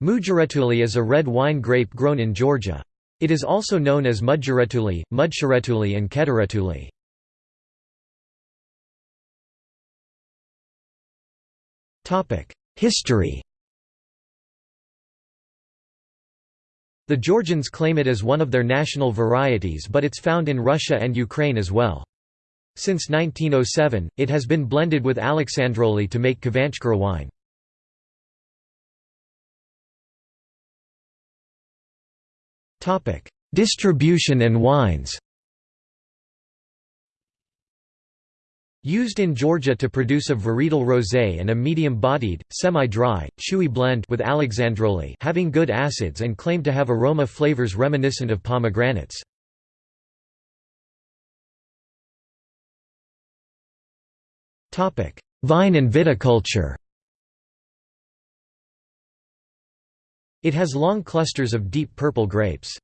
Mujaretuli is a red wine grape grown in Georgia. It is also known as Mudjaretuli, Mudsharetuli and Kederetuli. History The Georgians claim it as one of their national varieties but it's found in Russia and Ukraine as well. Since 1907, it has been blended with Alexandroli to make Khvanchkara wine. Distribution and wines. Used in Georgia to produce a varietal rosé and a medium-bodied, semi-dry, chewy blend with Alexandroli having good acids and claimed to have aroma flavors reminiscent of pomegranates. Vine and viticulture It has long clusters of deep purple grapes.